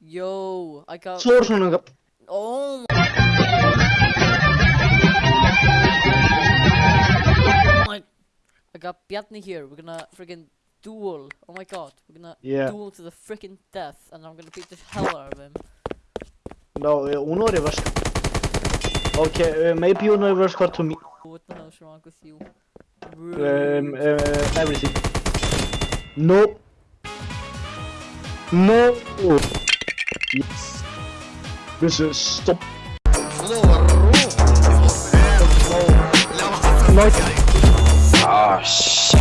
Yo, I got. Got. Oh. my- I got Bjarni here. We're gonna freaking duel. Oh my god, we're gonna Yeah. duel to the freaking death, and I'm gonna beat the hell out of him. No, uh, Uno reverse. Okay, uh, maybe Uno reverse got to me. What the hell's wrong with you? Um, uh, everything. No. No. Yes. This is stop. No. Oh shit.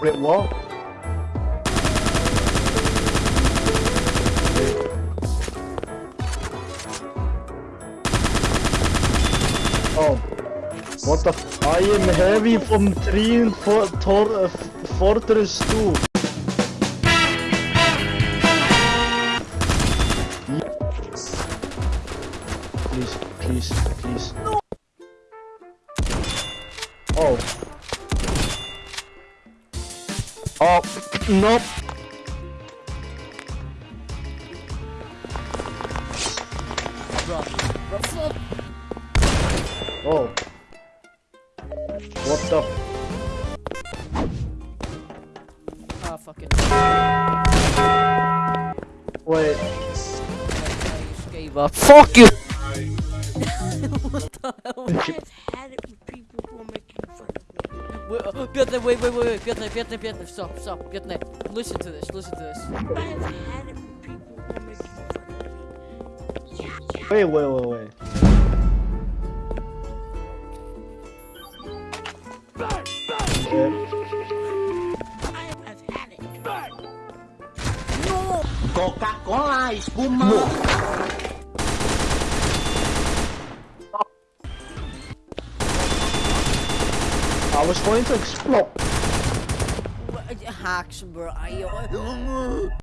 Wait, what? Oh. What the f- I am heavy from Team for Tor uh, Fortress 2. Please, please, please. Oh. Oh, nope. Bro, bro. Oh. What the? Ah, fuck it. Wait. I just gave up. Fuck you! what the hell? I've had it with people who are making fun of me. Wait, uh, Bjarni, wait, wait, wait, wait, Bjarni, Bjarni, Bjarni, stop, stop, Bjarni. Listen to this, listen to this. I have had it with people who are making fun of me. Yeah, yeah. Wait, wait, wait, wait. Okay. I have, I've had it. Coca-Cola, espuma. I was going to explode. What- Hacks, bro. I-